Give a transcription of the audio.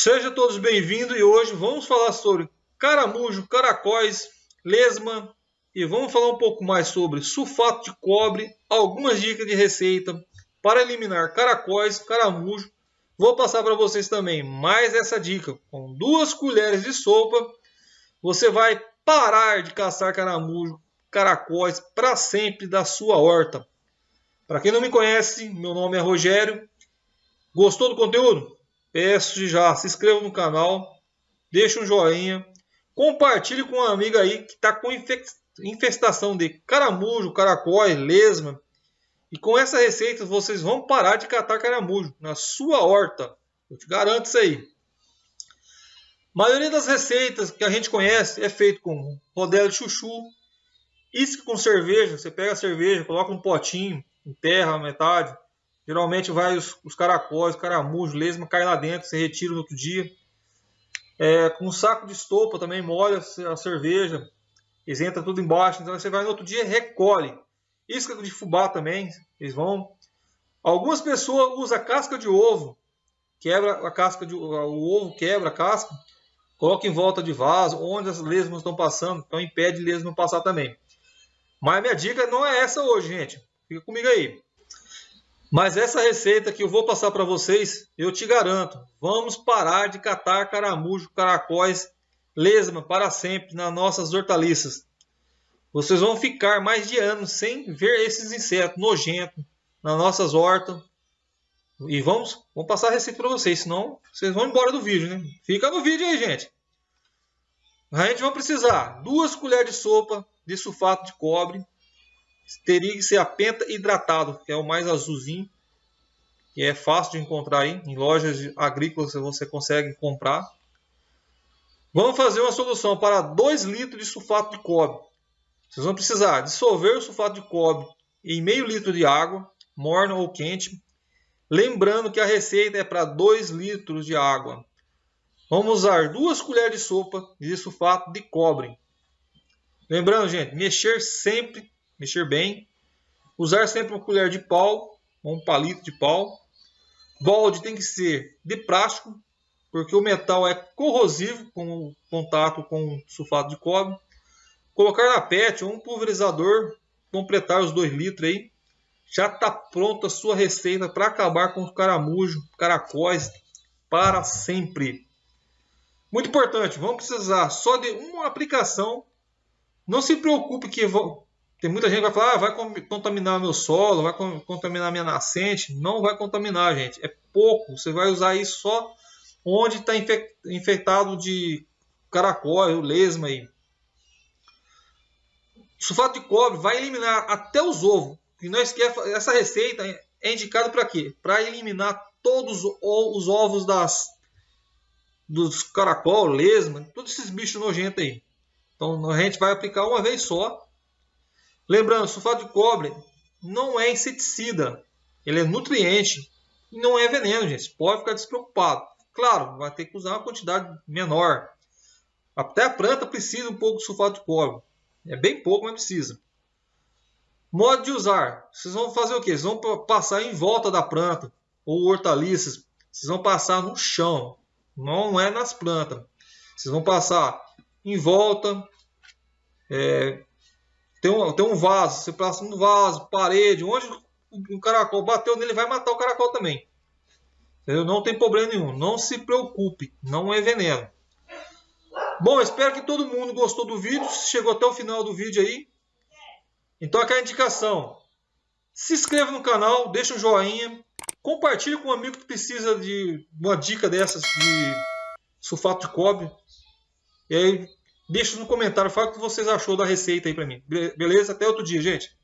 Sejam todos bem-vindos e hoje vamos falar sobre caramujo, caracóis, lesma e vamos falar um pouco mais sobre sulfato de cobre, algumas dicas de receita para eliminar caracóis, caramujo. Vou passar para vocês também mais essa dica. Com duas colheres de sopa, você vai parar de caçar caramujo, caracóis para sempre da sua horta. Para quem não me conhece, meu nome é Rogério. Gostou do conteúdo? Peço já, se inscreva no canal, deixe um joinha, compartilhe com uma amiga aí que está com infestação de caramujo, caracóis, lesma. E com essa receita vocês vão parar de catar caramujo na sua horta. Eu te garanto isso aí. A maioria das receitas que a gente conhece é feito com rodela de chuchu, isque com cerveja. Você pega a cerveja, coloca um potinho, enterra a metade, Geralmente vai os, os caracóis, caramujos, lesma, cai lá dentro, você retira no outro dia. É, com um saco de estopa também molha a cerveja, eles entram tudo embaixo, então você vai no outro dia recolhe. Isca de fubá também, eles vão. Algumas pessoas usam casca de ovo, quebra a casca de o ovo, quebra a casca, coloca em volta de vaso, onde as lesmas estão passando, então impede lesma passar também. Mas minha dica não é essa hoje, gente. Fica comigo aí. Mas essa receita que eu vou passar para vocês, eu te garanto, vamos parar de catar caramujo, caracóis, lesma para sempre nas nossas hortaliças. Vocês vão ficar mais de anos sem ver esses insetos nojentos nas nossas hortas. E vamos, vamos passar a receita para vocês, senão vocês vão embora do vídeo, né? Fica no vídeo aí, gente. A gente vai precisar duas colheres de sopa de sulfato de cobre, teria que ser a penta hidratado, que é o mais azulzinho, que é fácil de encontrar aí, em lojas agrícolas você consegue comprar. Vamos fazer uma solução para 2 litros de sulfato de cobre. Vocês vão precisar dissolver o sulfato de cobre em meio litro de água, morna ou quente. Lembrando que a receita é para 2 litros de água. Vamos usar duas colheres de sopa de sulfato de cobre. Lembrando, gente, mexer sempre mexer bem. Usar sempre uma colher de pau ou um palito de pau. Balde tem que ser de plástico, porque o metal é corrosivo com o contato com sulfato de cobre. Colocar na PET ou um pulverizador, completar os 2 litros aí. Já está pronta a sua receita para acabar com os caramujos, caracóis para sempre. Muito importante, vamos precisar só de uma aplicação. Não se preocupe que tem muita gente que vai falar, ah, vai contaminar meu solo, vai contaminar minha nascente. Não vai contaminar, gente. É pouco. Você vai usar isso só onde está infectado de caracol, lesma aí. Sulfato de cobre vai eliminar até os ovos. E nós quer essa receita é indicada para quê? Para eliminar todos os ovos das dos caracol, lesma, todos esses bichos nojentos aí. Então a gente vai aplicar uma vez só Lembrando, sulfato de cobre não é inseticida, ele é nutriente e não é veneno, gente. Pode ficar despreocupado. Claro, vai ter que usar uma quantidade menor. Até a planta precisa um pouco de sulfato de cobre. É bem pouco, mas precisa. Modo de usar. Vocês vão fazer o quê? Vocês vão passar em volta da planta ou hortaliças. Vocês vão passar no chão. Não é nas plantas. Vocês vão passar em volta, é, tem um, tem um vaso, você passa no vaso, parede, onde o caracol bateu nele, vai matar o caracol também. Entendeu? Não tem problema nenhum. Não se preocupe, não é veneno. Bom, espero que todo mundo gostou do vídeo, chegou até o final do vídeo aí. Então aqui é a indicação. Se inscreva no canal, deixa um joinha, compartilhe com um amigo que precisa de uma dica dessas de sulfato de cobre. E aí Deixa no comentário, fala o que vocês achou da receita aí pra mim. Beleza? Até outro dia, gente.